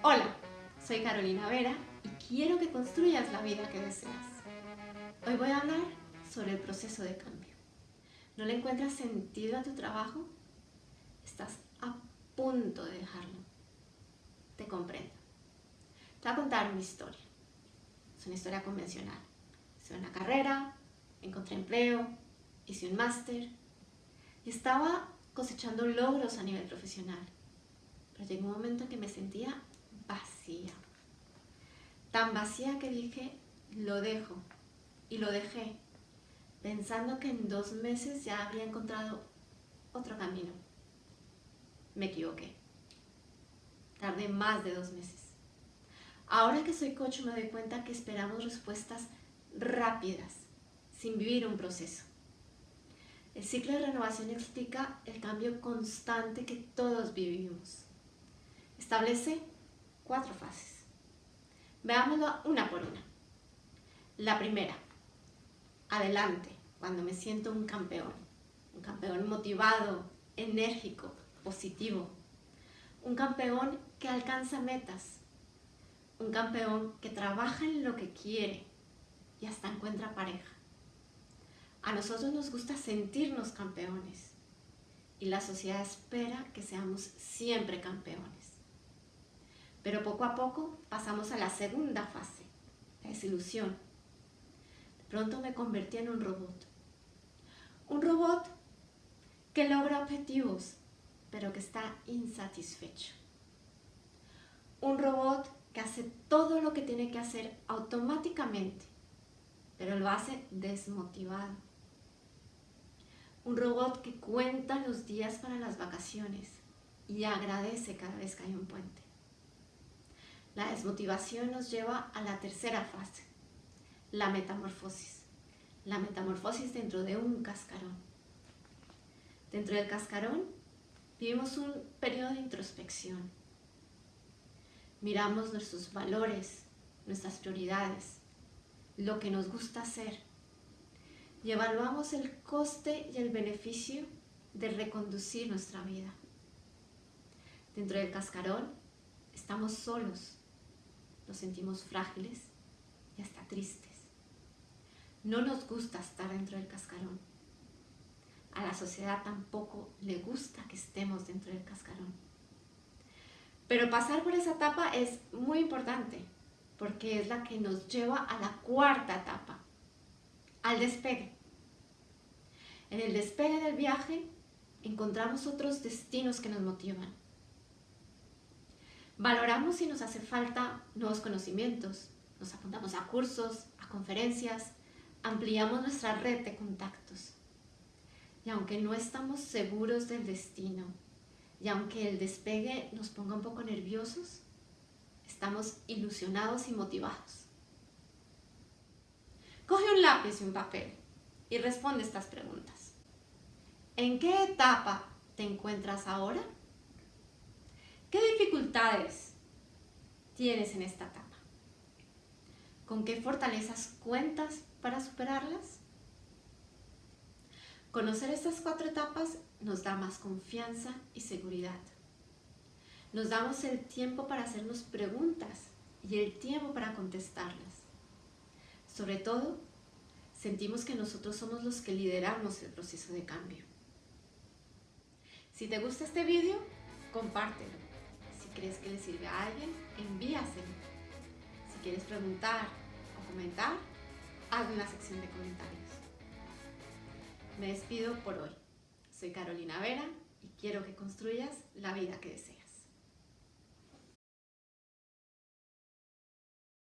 Hola, soy Carolina Vera y quiero que construyas la vida que deseas. Hoy voy a hablar sobre el proceso de cambio. ¿No le encuentras sentido a tu trabajo? Estás a punto de dejarlo. Te comprendo. Te voy a contar mi historia. Es una historia convencional. Hice una carrera, encontré empleo, hice un máster y estaba cosechando logros a nivel profesional. Pero llegó un momento en que me sentía Tan vacía que dije, lo dejo. Y lo dejé, pensando que en dos meses ya habría encontrado otro camino. Me equivoqué. Tardé más de dos meses. Ahora que soy coach me doy cuenta que esperamos respuestas rápidas, sin vivir un proceso. El ciclo de renovación explica el cambio constante que todos vivimos. Establece cuatro fases. Veámoslo una por una. La primera, adelante, cuando me siento un campeón. Un campeón motivado, enérgico, positivo. Un campeón que alcanza metas. Un campeón que trabaja en lo que quiere y hasta encuentra pareja. A nosotros nos gusta sentirnos campeones y la sociedad espera que seamos siempre campeones. Pero poco a poco pasamos a la segunda fase, la desilusión. De pronto me convertí en un robot. Un robot que logra objetivos, pero que está insatisfecho. Un robot que hace todo lo que tiene que hacer automáticamente, pero lo hace desmotivado. Un robot que cuenta los días para las vacaciones y agradece cada vez que hay un puente. La desmotivación nos lleva a la tercera fase, la metamorfosis. La metamorfosis dentro de un cascarón. Dentro del cascarón vivimos un periodo de introspección. Miramos nuestros valores, nuestras prioridades, lo que nos gusta hacer y evaluamos el coste y el beneficio de reconducir nuestra vida. Dentro del cascarón estamos solos, nos sentimos frágiles y hasta tristes. No nos gusta estar dentro del cascarón. A la sociedad tampoco le gusta que estemos dentro del cascarón. Pero pasar por esa etapa es muy importante porque es la que nos lleva a la cuarta etapa, al despegue. En el despegue del viaje encontramos otros destinos que nos motivan. Valoramos si nos hace falta nuevos conocimientos, nos apuntamos a cursos, a conferencias, ampliamos nuestra red de contactos. Y aunque no estamos seguros del destino, y aunque el despegue nos ponga un poco nerviosos, estamos ilusionados y motivados. Coge un lápiz y un papel y responde estas preguntas. ¿En qué etapa te encuentras ahora? ¿Qué dificultades tienes en esta etapa? ¿Con qué fortalezas cuentas para superarlas? Conocer estas cuatro etapas nos da más confianza y seguridad. Nos damos el tiempo para hacernos preguntas y el tiempo para contestarlas. Sobre todo, sentimos que nosotros somos los que lideramos el proceso de cambio. Si te gusta este vídeo, compártelo. Crees que le sirve a alguien, envíaselo. Si quieres preguntar o comentar, haz una sección de comentarios. Me despido por hoy. Soy Carolina Vera y quiero que construyas la vida que deseas.